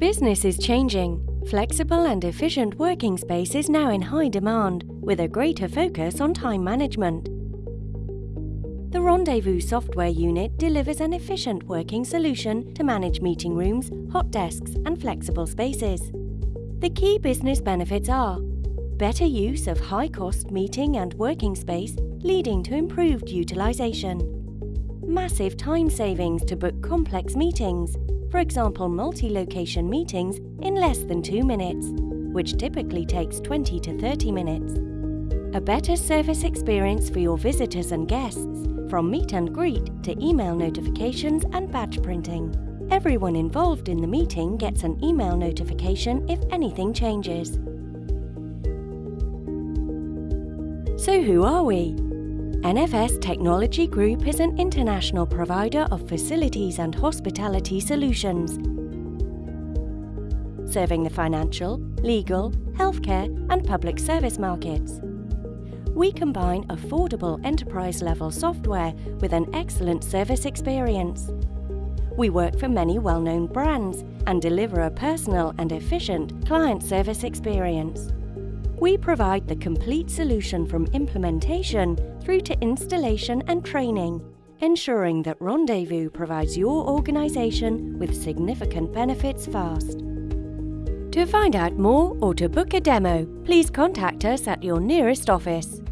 Business is changing. Flexible and efficient working space is now in high demand, with a greater focus on time management. The Rendezvous software unit delivers an efficient working solution to manage meeting rooms, hot desks, and flexible spaces. The key business benefits are better use of high-cost meeting and working space, leading to improved utilization, massive time savings to book complex meetings, for example multi-location meetings in less than two minutes, which typically takes 20 to 30 minutes. A better service experience for your visitors and guests, from meet and greet to email notifications and badge printing. Everyone involved in the meeting gets an email notification if anything changes. So who are we? NFS Technology Group is an international provider of facilities and hospitality solutions, serving the financial, legal, healthcare and public service markets. We combine affordable enterprise-level software with an excellent service experience. We work for many well-known brands and deliver a personal and efficient client service experience. We provide the complete solution from implementation through to installation and training, ensuring that Rendezvous provides your organisation with significant benefits fast. To find out more or to book a demo, please contact us at your nearest office.